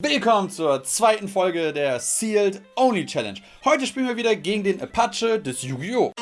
Willkommen zur zweiten Folge der Sealed Only Challenge. Heute spielen wir wieder gegen den Apache des Yu-Gi-Oh!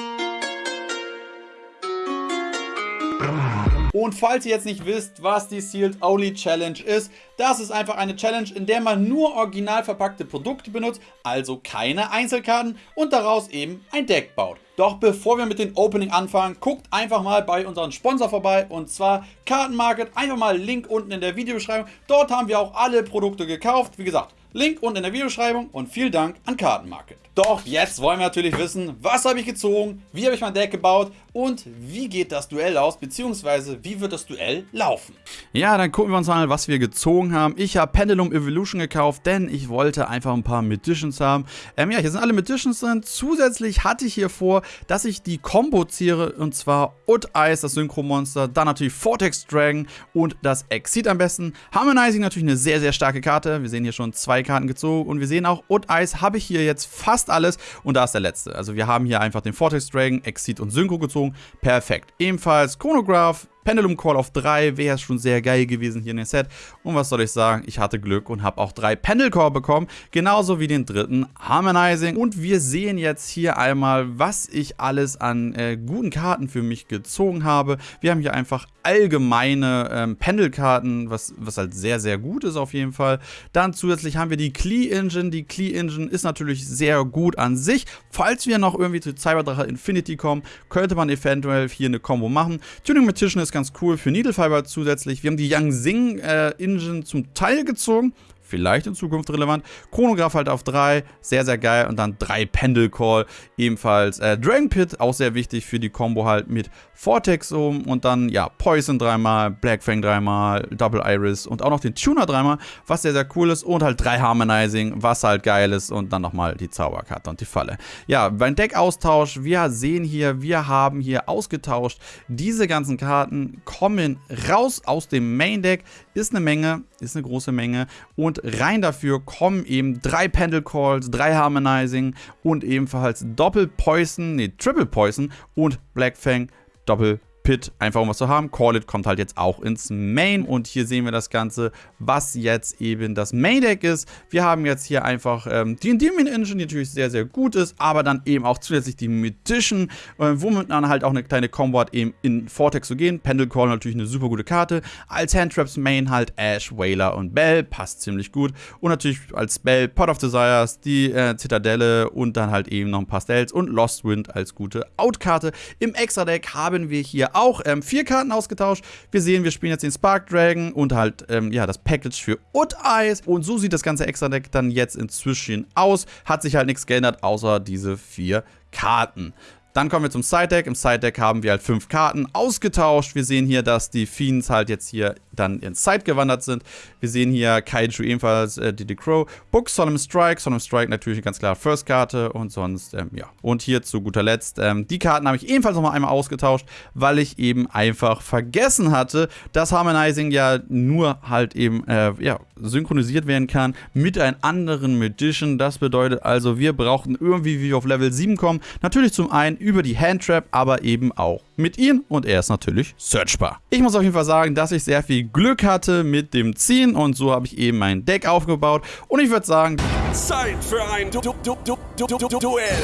Und falls ihr jetzt nicht wisst, was die Sealed Only Challenge ist, das ist einfach eine Challenge, in der man nur original verpackte Produkte benutzt, also keine Einzelkarten und daraus eben ein Deck baut. Doch bevor wir mit dem Opening anfangen, guckt einfach mal bei unserem Sponsor vorbei und zwar Kartenmarket. Einfach mal Link unten in der Videobeschreibung. Dort haben wir auch alle Produkte gekauft. Wie gesagt, Link unten in der Videobeschreibung und vielen Dank an Kartenmarket. Doch jetzt wollen wir natürlich wissen, was habe ich gezogen, wie habe ich mein Deck gebaut und wie geht das Duell aus, beziehungsweise wie wird das Duell laufen. Ja, dann gucken wir uns mal, was wir gezogen haben. Ich habe Pendulum Evolution gekauft, denn ich wollte einfach ein paar Magicians haben. Ähm, ja, hier sind alle Magicians drin. Zusätzlich hatte ich hier vor, dass ich die Combo ziehe, und zwar Ut Ice, das Synchro-Monster, dann natürlich Vortex Dragon und das Exit am besten. Harmonizing natürlich eine sehr, sehr starke Karte. Wir sehen hier schon zwei Karten gezogen und wir sehen auch, Ut Ice habe ich hier jetzt fast alles und da ist der letzte. Also wir haben hier einfach den Vortex Dragon, Exit und Synchro gezogen. Perfekt. Ebenfalls Chronograph, Pendulum Call auf 3 wäre schon sehr geil gewesen hier in dem Set. Und was soll ich sagen, ich hatte Glück und habe auch drei Pendel Core bekommen, genauso wie den dritten Harmonizing. Und wir sehen jetzt hier einmal, was ich alles an äh, guten Karten für mich gezogen habe. Wir haben hier einfach allgemeine ähm, Pendelkarten, was, was halt sehr, sehr gut ist auf jeden Fall. Dann zusätzlich haben wir die Klee Engine. Die Klee Engine ist natürlich sehr gut an sich. Falls wir noch irgendwie zu Cyberdrache Infinity kommen, könnte man eventuell hier eine Combo machen. Tuning Magician ist ganz cool für Needle Fiber zusätzlich. Wir haben die Yang Sing äh, Engine zum Teil gezogen vielleicht in Zukunft relevant. Chronograph halt auf 3, sehr, sehr geil. Und dann 3 Pendel Call, ebenfalls äh, Dragon Pit, auch sehr wichtig für die Combo halt mit Vortex um. Und dann, ja, Poison dreimal, Black Fang dreimal, Double Iris und auch noch den Tuner dreimal, was sehr, sehr cool ist. Und halt 3 Harmonizing, was halt geil ist. Und dann nochmal die Zauberkarte und die Falle. Ja, beim Deckaustausch, wir sehen hier, wir haben hier ausgetauscht. Diese ganzen Karten kommen raus aus dem Main Deck. Ist eine Menge, ist eine große Menge. Und und rein dafür kommen eben drei Pendle Calls, drei Harmonizing und ebenfalls Doppel Poison, nee, Triple Poison und Black Fang Doppel Pit, einfach um was zu haben. Call It kommt halt jetzt auch ins Main und hier sehen wir das Ganze, was jetzt eben das Main Deck ist. Wir haben jetzt hier einfach ähm, die Endearment Engine, die natürlich sehr, sehr gut ist, aber dann eben auch zusätzlich die Magician, äh, womit man halt auch eine kleine Combo hat, eben in Vortex zu gehen. Pendle Call natürlich eine super gute Karte. Als Handtraps Main halt Ash, Whaler und Bell, passt ziemlich gut. Und natürlich als Spell Pot of Desires, die äh, Zitadelle und dann halt eben noch ein paar Stells und Lost Wind als gute Outkarte. Im Extra-Deck haben wir hier auch ähm, vier Karten ausgetauscht. Wir sehen, wir spielen jetzt den Spark Dragon und halt ähm, ja, das Package für Ut Eyes. Und so sieht das ganze Extra-Deck dann jetzt inzwischen aus. Hat sich halt nichts geändert, außer diese vier Karten. Dann kommen wir zum Side-Deck. Im Side-Deck haben wir halt fünf Karten ausgetauscht. Wir sehen hier, dass die Fiends halt jetzt hier dann ins Side gewandert sind. Wir sehen hier Kaiju ebenfalls, äh, Diddy Crow. Book, Solemn Strike. Solemn Strike natürlich eine ganz klare First-Karte und sonst, ähm, ja. Und hier zu guter Letzt, ähm, die Karten habe ich ebenfalls nochmal einmal ausgetauscht, weil ich eben einfach vergessen hatte, dass Harmonizing ja nur halt eben, äh, ja, synchronisiert werden kann mit einem anderen Magician. Das bedeutet also, wir brauchten irgendwie, wie wir auf Level 7 kommen, natürlich zum einen über die Handtrap, aber eben auch mit ihm und er ist natürlich searchbar. Ich muss auf jeden Fall sagen, dass ich sehr viel Glück hatte mit dem Ziehen und so habe ich eben mein Deck aufgebaut und ich würde sagen... Zeit für ein du du du Duell!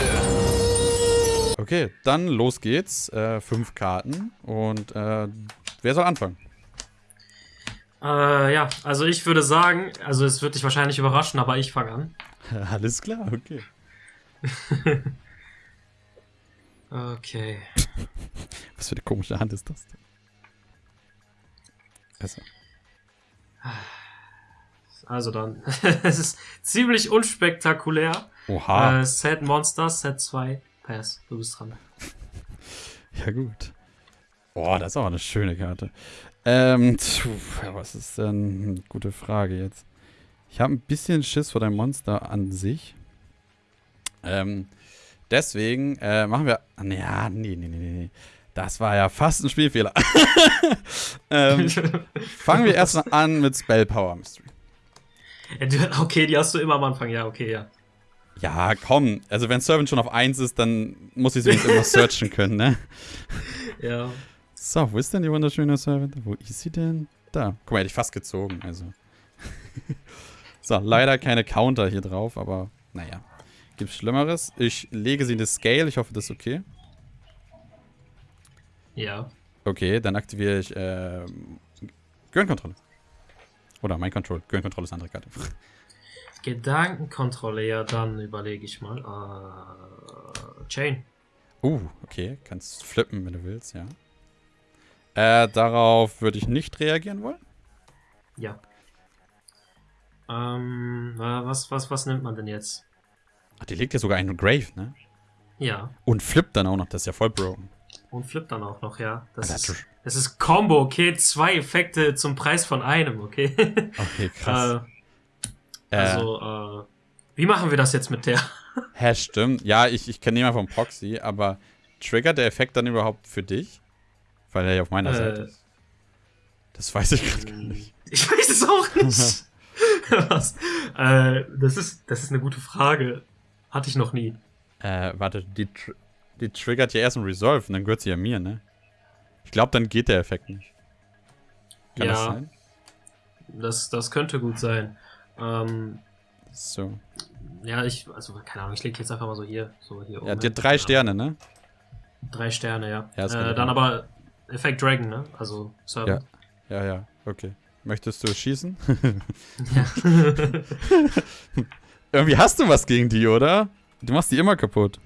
Okay, dann los geht's. Äh, fünf Karten und äh, wer soll anfangen? Äh, ja, also ich würde sagen, also es wird dich wahrscheinlich überraschen, aber ich fange an. Alles klar, okay. Okay. Was für eine komische Hand ist das denn? Also, also dann. es ist ziemlich unspektakulär. Oha. Äh, Set Monster, Set 2. Pass, du bist dran. ja, gut. Boah, das ist aber eine schöne Karte. Ähm, tf, was ist denn? Eine gute Frage jetzt. Ich habe ein bisschen Schiss vor deinem Monster an sich. Ähm, Deswegen äh, machen wir. Ja, nee, nee, nee, nee. Das war ja fast ein Spielfehler. ähm, fangen wir erstmal an mit Spell Power Mystery. Okay, die hast du immer am Anfang, ja, okay, ja. Ja, komm. Also, wenn Servant schon auf 1 ist, dann muss ich sie wenigstens immer searchen können, ne? Ja. So, wo ist denn die wunderschöne Servant? Wo ist sie denn? Da. Guck mal, hätte ich fast gezogen, also. So, leider keine Counter hier drauf, aber naja. Gibt's Schlimmeres? Ich lege sie in das Scale. Ich hoffe, das ist okay. Ja. Okay, dann aktiviere ich äh, Gehirnkontrolle. Oder mein Control. Gehirnkontrolle ist eine andere Karte. Gedankenkontrolle, ja, dann überlege ich mal. Uh, Chain. Uh, okay. Kannst flippen, wenn du willst, ja. Äh, darauf würde ich nicht reagieren wollen. Ja. Ähm, was, was, was nimmt man denn jetzt? Ach, die legt ja sogar einen Grave, ne? Ja. Und flippt dann auch noch, das ist ja voll broken. Und flippt dann auch noch, ja. Das, ist, das ist Combo, okay? Zwei Effekte zum Preis von einem, okay? Okay, krass. äh, also, äh, wie machen wir das jetzt mit der? Hä, stimmt. Ja, ich, ich kenne jemanden vom Proxy, aber triggert der Effekt dann überhaupt für dich? Weil er ja auf meiner Äh, Seite ist. Das weiß ich gerade gar nicht. Ich weiß es auch nicht. Was? Äh, das ist, das ist eine gute Frage. Hatte ich noch nie. Äh, warte, die, tr die triggert ja erst ein Resolve und dann gehört sie ja mir, ne? Ich glaube, dann geht der Effekt nicht. Kann das ja, sein? das, das könnte gut sein. Ähm, So. ja, ich, also keine Ahnung, ich lege jetzt einfach mal so hier, so hier Ja, hat drei Sterne, ne? Drei Sterne, ja. Ja, das äh, dann aber Effekt Dragon, ne? Also Servant. Ja, ja, okay. Möchtest du schießen? Ja. Irgendwie hast du was gegen die, oder? Du machst die immer kaputt.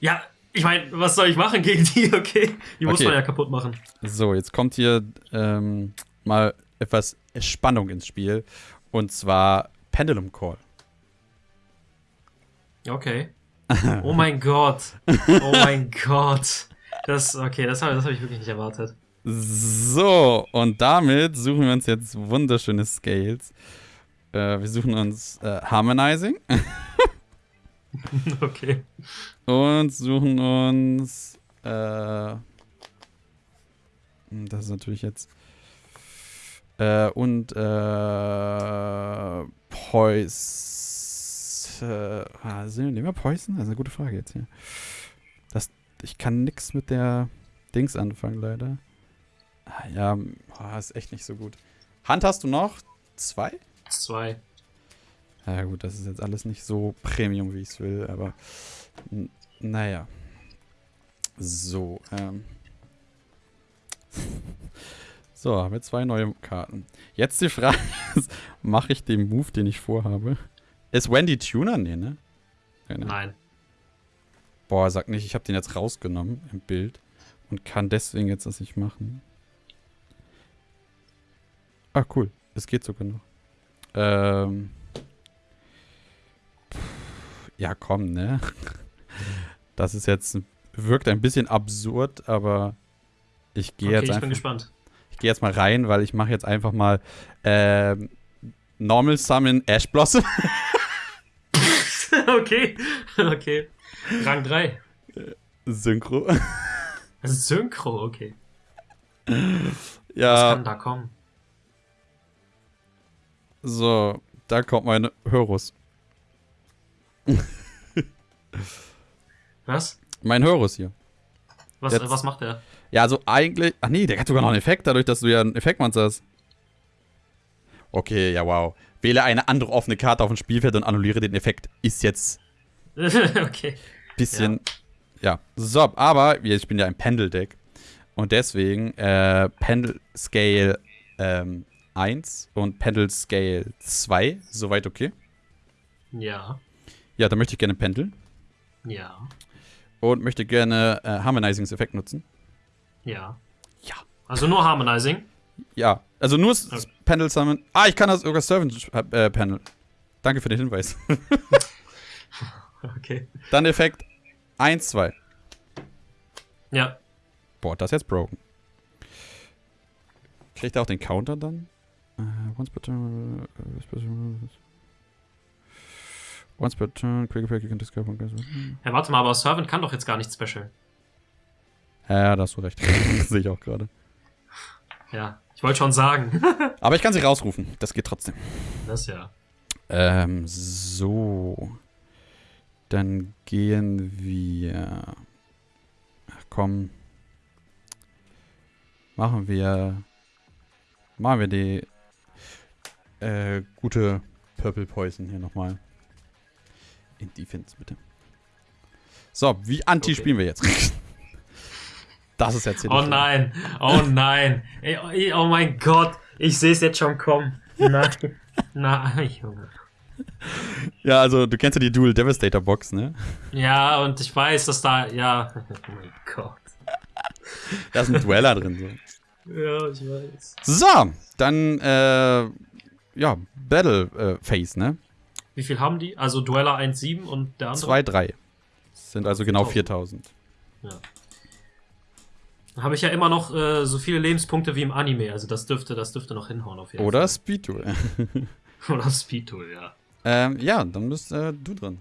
ja, ich meine, was soll ich machen gegen die, okay? Die muss Okay. man ja kaputt machen. So, jetzt kommt hier ähm, mal etwas Spannung ins Spiel. Und zwar Pendulum Call. Okay. Oh mein Gott. Oh mein Gott. Das, okay, das habe hab ich wirklich nicht erwartet. So, und damit suchen wir uns jetzt wunderschöne Scales. Äh, wir suchen uns äh, Harmonizing Okay. und suchen uns. Äh, das ist natürlich jetzt. Äh, und äh, Pois. Äh, ah, sind- nehmen wir Poison? Das ist eine gute Frage jetzt hier. Das, ich kann nix mit der Dings anfangen, leider. Ah, ja, ah, ist echt nicht so gut. Hand hast du noch? Zwei? Zwei. Ja gut, das ist jetzt alles nicht so Premium, wie ich es will, aber naja. So, ähm. So, haben wir zwei neue Karten. Jetzt die Frage ist, mache ich den Move, den ich vorhabe? Ist Wendy Tuner? Nee, ne? Ja, ne? Nein. Boah, sag nicht, ich habe den jetzt rausgenommen im Bild und kann deswegen jetzt das nicht machen. Ah, cool. Es geht sogar noch. Ähm. Ja, komm, ne? Das ist jetzt, wirkt ein bisschen absurd, aber ich gehe Okay, jetzt ich bin einfach, gespannt. ich gehe jetzt mal rein, weil ich mache jetzt einfach mal ähm, Normal Summon Ash Blossom. okay. Okay. Rang 3. Synchro. Synchro, okay. Was ja, kann da kommen? So, da kommt mein Horus. Was? Mein Horus hier. Was, äh, was macht er? Ja, also eigentlich. Ach nee, der hat sogar noch einen Effekt, dadurch, dass du ja ein Effektmonster hast. Okay, ja, wow. Wähle eine andere offene Karte auf dem Spielfeld und annulliere den Effekt. Ist jetzt okay. bisschen. Ja. So, aber ich bin ja ein Pendel-Deck. Und deswegen äh, Pendel Scale ähm, 1 und Pendel Scale 2. Soweit okay. Ja. Ja, da möchte ich gerne pendeln. Ja. Und möchte gerne äh, Harmonizings-Effekt nutzen. Ja. Ja. Also nur Harmonizing. Ja, also nur Okay. Pendel Summon. Ah, ich kann das sogar Servant äh, Panel. Danke für den Hinweis. Okay. Dann Effekt 1, 2. Ja. Boah, das ist jetzt broken. Kriegt er auch den Counter dann? Äh, once per turn. special- Once per turn, quick effect, you can discover. Ja, warte mal, aber Servant kann doch jetzt gar nicht special. Ja, da hast du recht. Sehe ich auch gerade. Ja. Ich wollte schon sagen. Aber ich kann sie rausrufen. Das geht trotzdem. das ja. Ähm, so. Dann gehen wir. Ach komm. Machen wir. Machen wir die. Äh, gute Purple Poison hier nochmal. In Defense, bitte. So, wie anti Okay. spielen wir jetzt? das ist jetzt hier Oh nein, oh nein. Ey, oh, oh mein Gott, ich sehe es jetzt schon kommen. Nein, nein, Junge. Ja, also du kennst ja die Dual Devastator Box, ne? Ja, und ich weiß, dass da, ja, oh mein Gott. Da ist ein Dweller drin. So. Ja, ich weiß. So, dann, äh, ja, Battle äh, Phase, ne? Wie viel haben die? Also Dueller 1,7 und der andere? 2, 3. Sind also genau 4000. Ja. Dann habe ich ja immer noch äh, so viele Lebenspunkte wie im Anime, also das dürfte, das dürfte noch hinhauen auf jeden Oder Speed Duel. Fall. Oder Speed Tool, ja. ähm, ja, dann bist äh, du drin.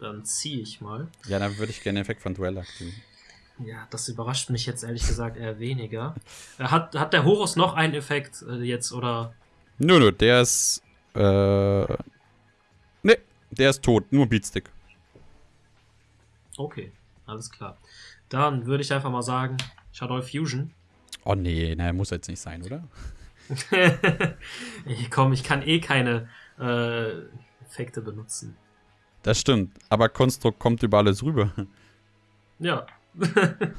Dann ziehe ich mal. Ja, dann würde ich gerne den Effekt von Duell aktivieren. Ja, das überrascht mich jetzt ehrlich gesagt eher weniger. Äh, Hat, hat der Horus noch einen Effekt äh, jetzt oder? Nö, nö, der ist, äh, ne, der ist tot, nur Beatstick. Okay, alles klar. Dann würde ich einfach mal sagen, Shadow Fusion. Oh nee, na, muss jetzt nicht sein, oder? Komm, ich kann eh keine äh, Effekte benutzen. Das stimmt, aber Konstrukt kommt über alles rüber. Ja.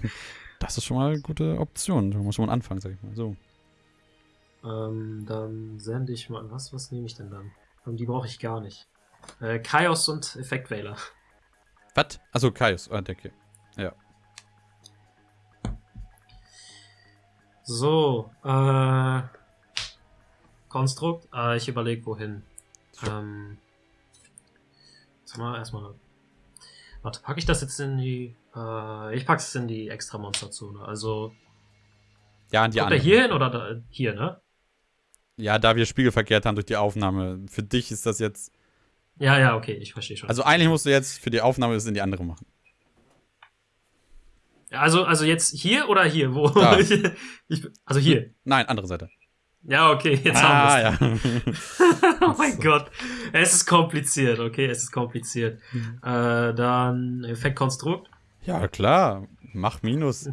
Das ist schon mal eine gute Option. Da muss mal anfangen, sag ich mal. So. Ähm, dann sende ich mal. Was, was nehme ich denn dann? Ähm, die brauche ich gar nicht. Äh, Chaos und Effektwähler. Was? Achso, Kaius. Ah, okay. Ja. So, äh. Konstrukt. Äh, ich überlege wohin. Ähm. Sag mal erstmal. Warte, packe ich das jetzt in die. Äh, ich packe es in die extra Monsterzone. Also. Ja, an die kommt er anderen. hier hin oder da, hier, ne? Ja, da wir spiegelverkehrt haben durch die Aufnahme. Für dich ist das jetzt. Ja, ja, okay, ich verstehe schon. Also eigentlich musst du jetzt für die Aufnahme das in die andere machen. Ja, also, also jetzt hier oder hier? Wo? Da. ich, ich, also hier. Nein, andere Seite. Ja, okay, jetzt ah, haben wir ja. Oh mein Gott. Es ist kompliziert, okay, es ist kompliziert. Mhm. Äh, dann Effektkonstrukt. ja, klar. Mach Minus.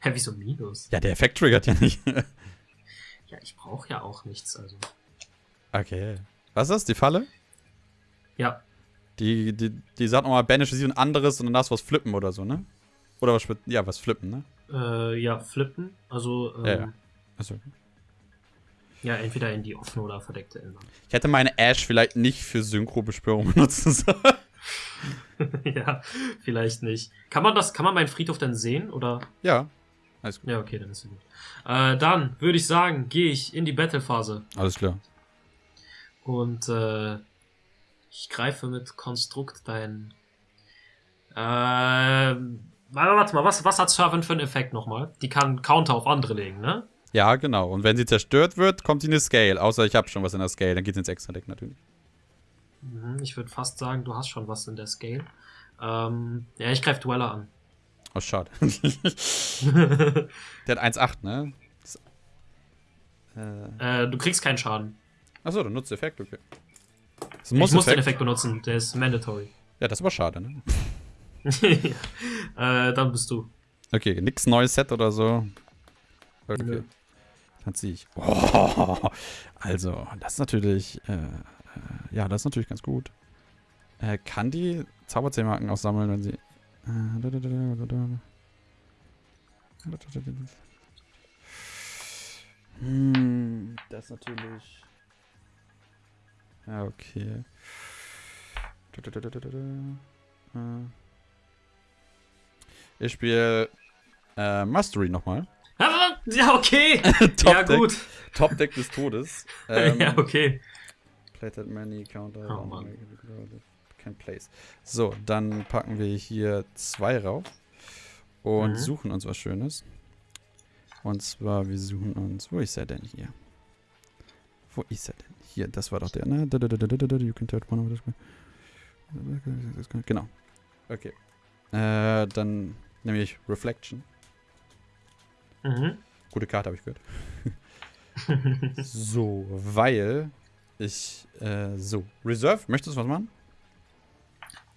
Hä, wieso Minus? Ja, der Effekt triggert ja nicht. Ja, ich brauche ja auch nichts, also. okay. Was ist das? Die Falle? Ja, Die, die, die sagt nochmal, banish sie ein anderes und dann darfst du was flippen oder so, ne? Oder was, ja, was flippen, ne? äh, ja, flippen. Also, ähm, Ja, ja, ja. Achso. entweder in die offene oder verdeckte ändern. Ich hätte meine Ash vielleicht nicht für Synchro-Beschwörung benutzen sollen. ja, vielleicht nicht. Kann man das, kann man meinen Friedhof denn sehen? Oder? ja. Alles gut. Ja, okay, dann ist es gut. Äh, dann würde ich sagen, gehe ich in die Battle-Phase. Alles klar. Und äh, ich greife mit Konstrukt dein. Äh, warte, mal, was, was hat Servant für einen Effekt nochmal? Die kann Counter auf andere legen, ne? Ja, genau. Und wenn sie zerstört wird, kommt sie in eine Scale. Außer ich habe schon was in der Scale, dann geht ins Extra-Deck natürlich. Mhm, ich würde fast sagen, du hast schon was in der Scale. Ähm, ja, ich greife Dweller an. Oh, schade. Der hat 1,8, ne? Das, äh, äh, du kriegst keinen Schaden. achso, dann nutzt Effekt, okay. Das Ich muss den Muss-Effekt. Effekt benutzen, der ist mandatory. Ja, das ist aber schade, ne? äh, dann bist du. Okay, nix neues Set oder so. Okay. Nö. Dann zieh ich. Oh, also, das ist natürlich. Äh, äh, ja, das ist natürlich ganz gut. Äh, kann die Zauberzählmarken auch sammeln, wenn sie. Da, da, da, da, da, da. Hm, das ist natürlich. Ja, okay. Da, da. Äh. Ich spiele äh, Mastery nochmal. Ja, okay. Top ja, Deck, gut. Top Deck des Todes. Ähm, ja, okay. Played many counter. Oh, Mann. Can place. So, dann packen wir hier zwei rauf und Mhm. suchen uns was Schönes. Und zwar, wir suchen uns. Wo ist er denn hier? Wo ist er denn? Hier, das war doch der, ne? You can tell one of this- Genau. Okay. Äh, dann nehme ich Reflection. Mhm. Gute Karte, habe ich gehört. So, weil ich, äh, so. Reserve, möchtest du was machen?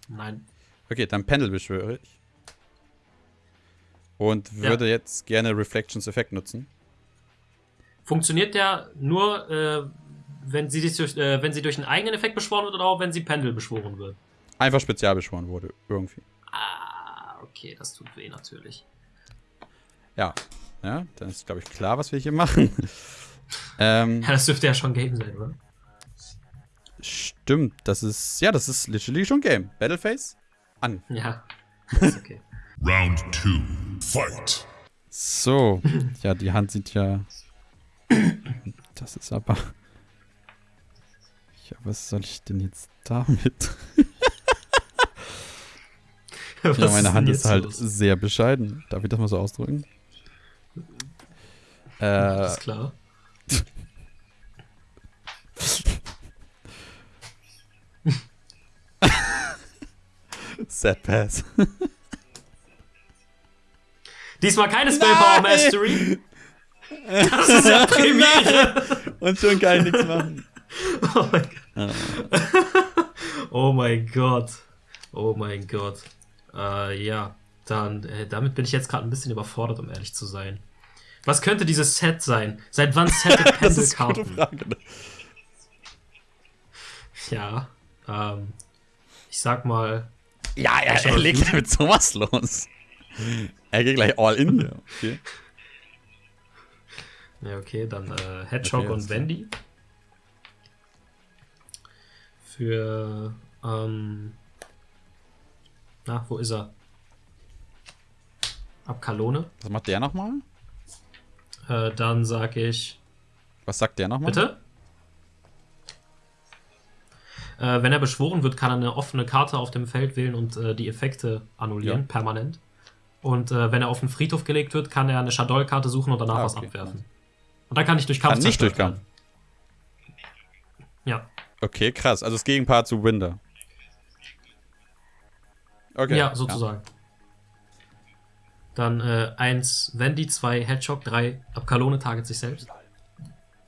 Nein. Okay, dann Pendel beschwöre ich. Und Ja. würde jetzt gerne Reflections Effekt nutzen. Funktioniert der nur, äh, wenn sie, durch, äh, wenn sie durch einen eigenen Effekt beschworen wird oder auch wenn sie Pendel beschworen wird? Einfach spezial beschworen wurde, irgendwie. Ah, okay, das tut weh natürlich. Ja, ja dann ist, glaube ich, klar, was wir hier machen. ähm, ja, das dürfte ja schon Game sein, oder? Stimmt, das ist, ja, das ist literally schon Game. Battleface, an. Ja, ist okay. Round 2. Fight. So, ja, die Hand sieht ja. Das ist aber. Ja, was soll ich denn jetzt damit? ja, meine Hand ist halt los? sehr bescheiden. Darf ich das mal so ausdrücken? Äh, Alles klar. Sad Pass. Diesmal keine Spellpower Mastery. Das ist ja Premiere. Und schon kann ich nichts machen. Oh mein Gott. Oh mein Gott. Oh mein Gott. Äh, ja, dann, äh, damit bin ich jetzt gerade ein bisschen überfordert, um ehrlich zu sein. Was könnte dieses Set sein? Seit wann settet Pendelkarten? Ne? Ja, ähm, ich sag mal. Ja, er, er legt damit sowas los. Er geht gleich all in hier. Okay. Ja, okay, dann äh, Hedgehog okay, und Wendy. Für, ähm, na, wo ist er? Abkalone. Was macht der nochmal? Äh, dann sag ich. Was sagt der nochmal? Bitte? Äh, wenn er beschworen wird, kann er eine offene Karte auf dem Feld wählen und äh, die Effekte annullieren, ja. permanent. Und äh, wenn er auf den Friedhof gelegt wird, kann er eine Shadol-Karte suchen und danach ah, okay. was abwerfen. Und dann kann ich durch Kampf kann nicht durch Kampf. Ja. Okay, krass. Also das Gegenpart zu Winder. Okay. Ja, sozusagen. Ja. Dann 1 äh, Wendy, 2 Hedgehog, 3 Abkalone target sich selbst.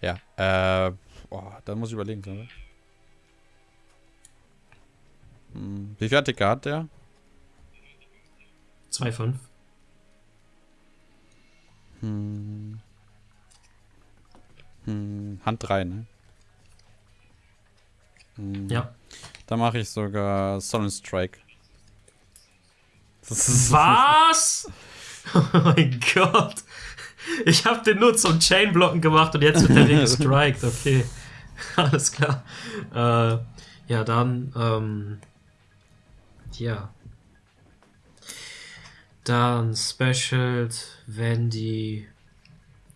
Ja, äh, boah, dann muss ich überlegen. Oder? Hm, wie viel Artikel hat der? 2,5. Hm. Hm, Hand 3, ne? Hm. Ja. Da mache ich sogar Solid Strike. Was? oh mein Gott. Ich habe den nur zum Chainblocken gemacht und jetzt wird der Ding gestrikt. Okay. Alles klar. Äh, ja, dann, ähm, ja. Dann Specialt, wenn die,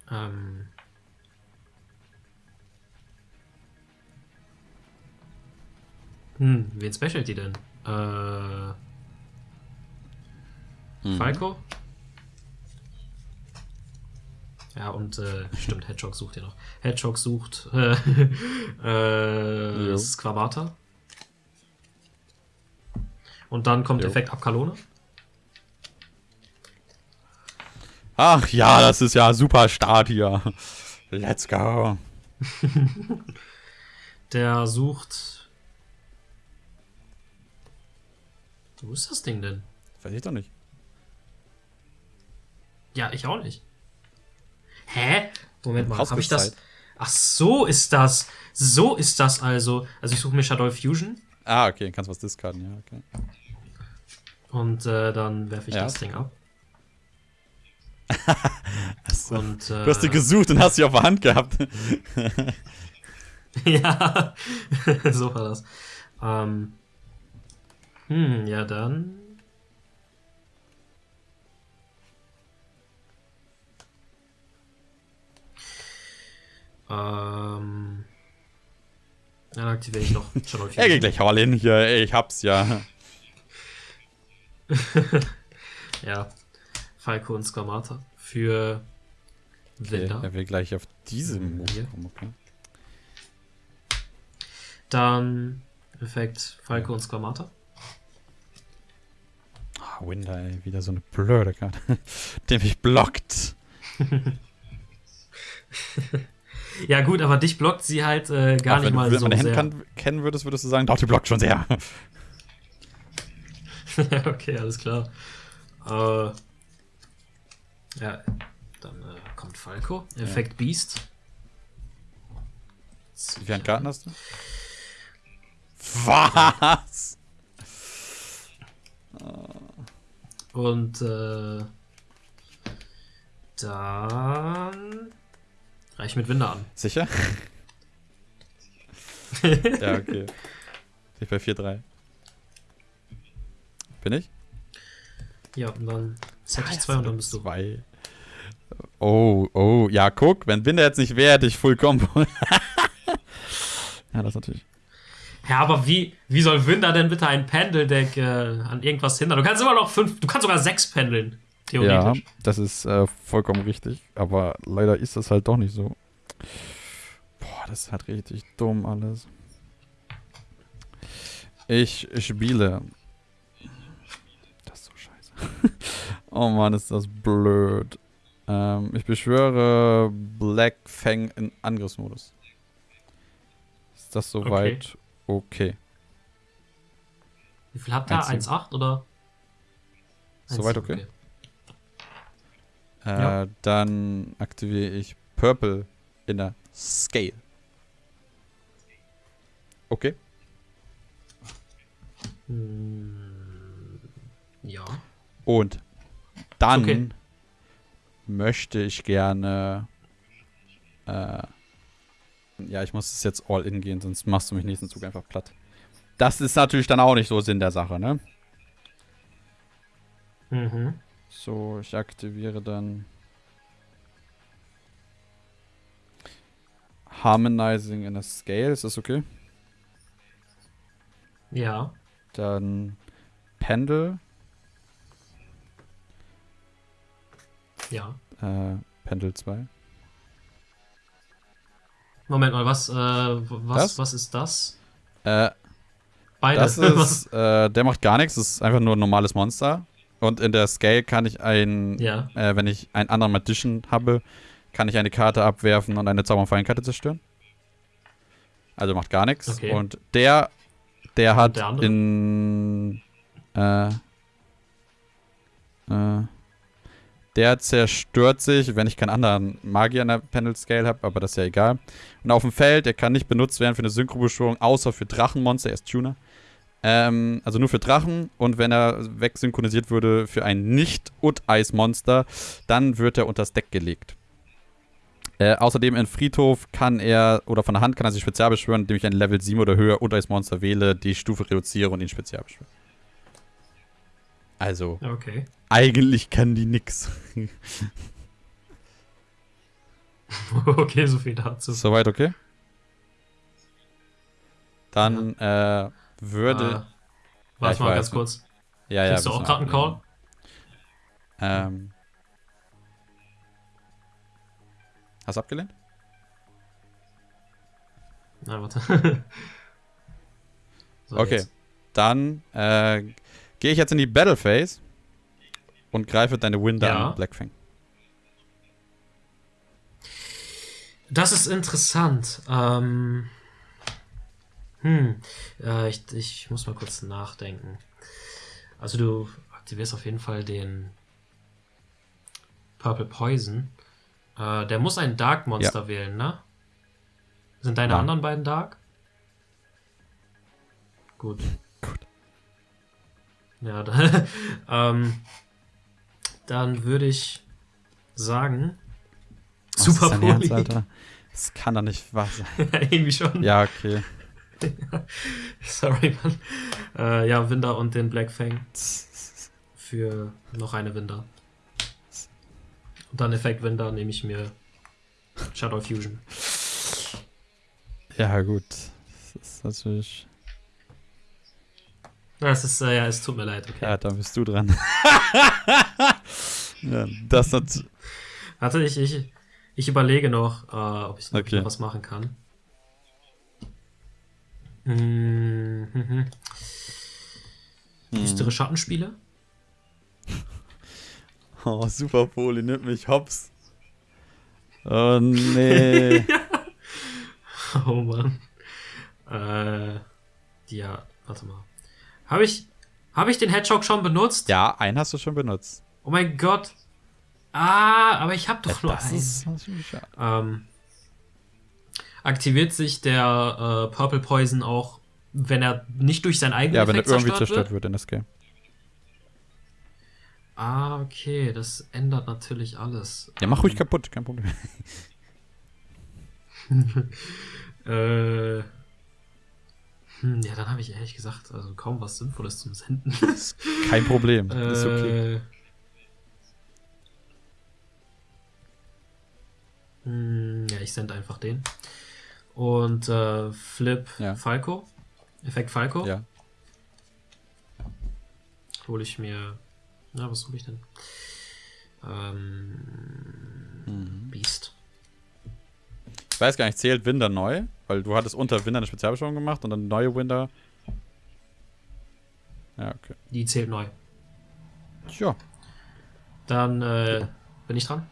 ähm, hm, wen specialt die denn? Äh, mhm. Falco? Ja, und äh, stimmt, Hedgehog sucht ja noch. Hedgehog sucht äh, äh, Squamata. Und dann kommt jo. Effekt Abkalone. Ach ja, das ist ja super Start hier. Let's go. Der sucht. Wo ist das Ding denn? Weiß ich doch nicht. Ja, ich auch nicht. Hä? Moment mal, habe ich das? Ach, so ist das. So ist das also. Also ich suche mir Shadow Fusion. Ah, okay, kannst was discarden, ja, okay. Und äh, dann werfe ich ja. das Ding ab. so. und, äh, du hast die gesucht und hast sie auf der Hand gehabt. ja, so war das. Ähm, hm, ja dann Ähm, dann aktiviere ich noch Er geht gleich all in hier, ey, ich hab's ja. ja. Falco und Squamata für Winter. Okay, er will gleich auf diesem Move kommen, okay. Dann Effekt Falco und Squamata. Ah, Winder, ey, wieder so eine blöde Karte. Der mich blockt. Ja, gut, aber dich blockt sie halt äh, gar Ach, nicht mal so. Wenn du kennen würdest, würdest du sagen, doch, die blockt schon sehr. okay, alles klar. Äh, ja, dann äh, kommt Falco. Effekt ja. Beast. Wie viele Karten hast du? Was? Und äh, dann reich mit Winder an. Sicher? ja, okay. Bin ich bei 4-3. Bin ich? Ja, und dann set ich zwei und dann bist du. Zwei. Oh, oh, ja, guck, wenn Binder jetzt nicht wäre, hätte ich Full Combo. ja, das natürlich. Ja, aber wie, wie soll Winder denn bitte ein Pendeldeck äh, an irgendwas hindern? Du kannst immer noch fünf, du kannst sogar sechs pendeln, Ja, theoretisch. das ist äh, vollkommen richtig. Aber leider ist das halt doch nicht so. Boah, das ist halt richtig dumm alles. Ich spiele. Das ist so scheiße. oh Mann, ist das blöd. Ähm, ich beschwöre Black Fang in Angriffsmodus. Ist das soweit okay? Wie viel habt ihr? Eins, 1,8 oder? Soweit 1,7, okay? Äh, Ja. Dann aktiviere ich Purple in der Scale. Okay. Hm, ja. Und dann Okay. möchte ich gerne. Äh, ja, ich muss es jetzt all in gehen, sonst machst du mich nächsten Zug einfach platt. Das ist natürlich dann auch nicht so Sinn der Sache, ne? Mhm. So, ich aktiviere dann Harmonizing in a Scale, ist das okay? Ja. Dann Pendel, Ja. äh, Pendel 2. Moment mal, was, äh, was, Das? was ist das? Äh, Beide. das ist, äh, der macht gar nichts, das ist einfach nur ein normales Monster. Und in der Scale kann ich ein, ja. äh, wenn ich einen anderen Magician habe, kann ich eine Karte abwerfen und eine Zauber- und Fallenkarte zerstören. Also macht gar nichts. Okay. Und der, der hat der in, äh, äh, der zerstört sich, wenn ich keinen anderen Magier in der Pendel Scale habe, aber das ist ja egal. Und auf dem Feld, der kann nicht benutzt werden für eine Synchrobeschwörung, außer für Drachenmonster, er ist Tuner. Ähm, also nur für Drachen und wenn er wegsynchronisiert würde für ein Nicht-Ut-Eis-Monster, dann wird er unters Deck gelegt. Äh, außerdem in Friedhof kann er, oder von der Hand kann er sich spezial beschwören, indem ich ein Level 7 oder höher Ut-Eis-Monster wähle, die Stufe reduziere und ihn spezial beschwöre. Also, Okay. eigentlich kann die nix. okay, so viel dazu. Soweit okay? Dann äh, würde. Äh, warte ich mal ganz kurz. ja, ja. kriegst du auch grad einen ablehnen. Ähm. Hast du abgelehnt? Na, warte. so, Okay. jetzt. Dann äh, gehe ich jetzt in die Battle Phase und greife deine Winder Ja. an, Blackfang. Das ist interessant. Ähm, hm. Äh, ich, ich muss mal kurz nachdenken. Also du aktivierst auf jeden Fall den Purple Poison. Äh, der muss ein Dark Monster wählen, ne? Sind deine Nein. anderen beiden Dark? Gut. Ja, dann, ähm, dann würde ich sagen. Was ist Super dein Ernst. Alter? Das kann doch nicht wahr sein. Irgendwie schon. Ja, okay. Sorry, Mann. Äh, ja, Winder und den Black Fang für noch eine Winder. Und dann Effekt Winder nehme ich mir Shadow Fusion. Ja, gut. Das ist natürlich. Das ist, äh, ja, es tut mir leid, okay. Ja, dann bist du dran. ja, das hat. Warte, ich, ich, ich überlege noch, äh, ob ich, Okay. noch was machen kann. Mhm. Hm. Düstere Schattenspiele? Oh, Super Poli nimmt mich hops. Oh nee. Oh Mann. Äh, ja, warte mal. Habe ich, habe ich den Hedgehog schon benutzt? ja, einen hast du schon benutzt. Oh mein Gott. Ah, aber ich habe doch nur das einen. ist. Ähm, aktiviert sich der äh, Purple Poison auch, wenn er nicht durch sein eigenes Ja, wenn er irgendwie zerstört zerstört wird. wird in das Game. Ah, okay, das ändert natürlich alles. Ja, mach ruhig kaputt, kein Problem. Äh, hm, ja, dann habe ich ehrlich gesagt also kaum was Sinnvolles zum Senden. Kein Problem. ist okay. Äh, hm, ja, ich sende einfach den. Und äh, Flip Ja. Falco. Effekt Falco. Ja. Hole ich mir. Na, was hole ich denn? Ähm, Mhm. Beast. Ich weiß gar nicht, zählt Winder neu? Weil du hattest unter Winder eine Spezialbeschwörung gemacht und dann neue Winder. Ja, okay. Die zählt neu. Tja. Dann äh, bin ich dran.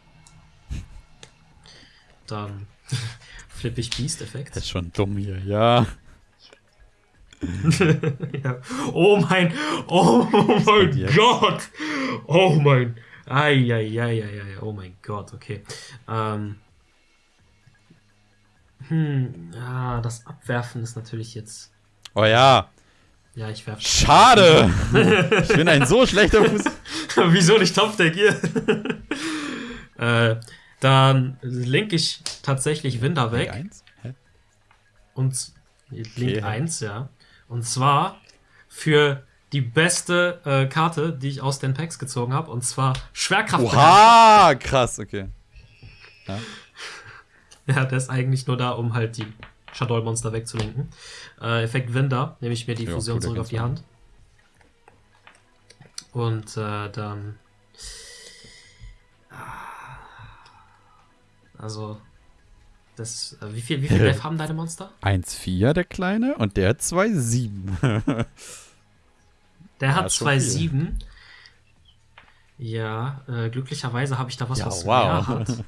Dann flippe ich Beast-Effekt. Das ist schon dumm hier, ja. ja. Oh mein, oh mein? Gott. Oh mein. Eieieiei, oh mein Gott, okay. Ähm. Hm, ja, das Abwerfen ist natürlich jetzt. Oh ja. Ja, ich werfe. Schade. ich bin ein so schlechter Fuß. Wieso nicht Top Deck hier? äh, dann link ich tatsächlich Winder weg. Eins? Hä? Und Link Okay. 1, ja. Und zwar für die beste äh, Karte, die ich aus den Packs gezogen habe. Und zwar Schwerkraft. Oha, krass, okay. Ja, der ist eigentlich nur da, um halt die Shadow-Monster wegzulenken. Äh, Effekt Winder, nehme ich mir die Ja, Fusion zurück auf die. Hand. Und äh, dann. Also. Das, äh, wie viel, wie viel Def haben deine Monster? 1,4 der Kleine und der 2,7. Der hat ist schon zwei viel. sieben. Ja, äh, glücklicherweise habe ich da was, Ja, was wow. mehr hat.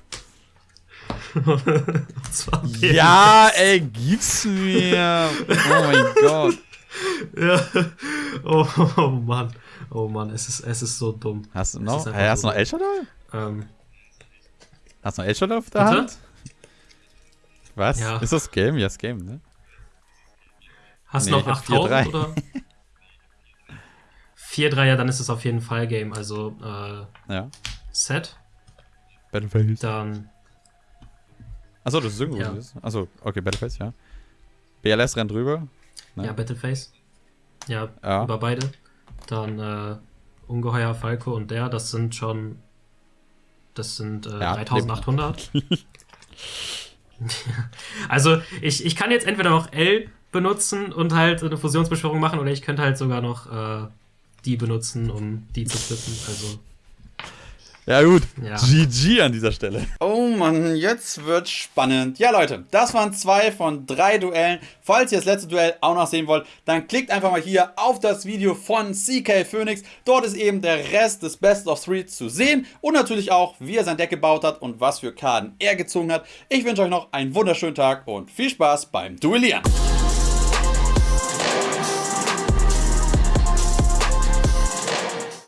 Ja, ey, gib's mir. Oh mein Gott. ja. Oh, oh Mann. Oh Mann, es ist, es ist so dumm. Hast du noch? Hey, hast du noch El Shaddai? Ähm, Hast du noch El Shaddai auf der Bitte? Hand? Was? Ja. Ist das Game? Ja, das Game, ne? hast Nee, du ich noch hab 8000 4-3. oder? 4-3, ja, dann ist es auf jeden Fall Game. Also äh, Ja. Set, Battleface. dann Achso, das ist. Ja. Ja. Achso, okay, Battleface, ja. BLS rennt rüber. Ne? ja, Battleface. Ja, Ja. über beide. Dann äh, Ungeheuer, Falco und der, das sind schon. Das sind äh, Ja, 3800. also, ich, ich kann jetzt entweder noch L benutzen und halt eine Fusionsbeschwörung machen, oder ich könnte halt sogar noch äh, die benutzen, um die zu flippen. Also, Ja, gut. Ja. GG an dieser Stelle. Oh Mann, jetzt wird spannend. Ja, Leute, das waren zwei von drei Duellen. Falls ihr das letzte Duell auch noch sehen wollt, dann klickt einfach mal hier auf das Video von CK Phoenix. Dort ist eben der Rest des Best of Three zu sehen und natürlich auch, wie er sein Deck gebaut hat und was für Karten er gezogen hat. Ich wünsche euch noch einen wunderschönen Tag und viel Spaß beim Duellieren.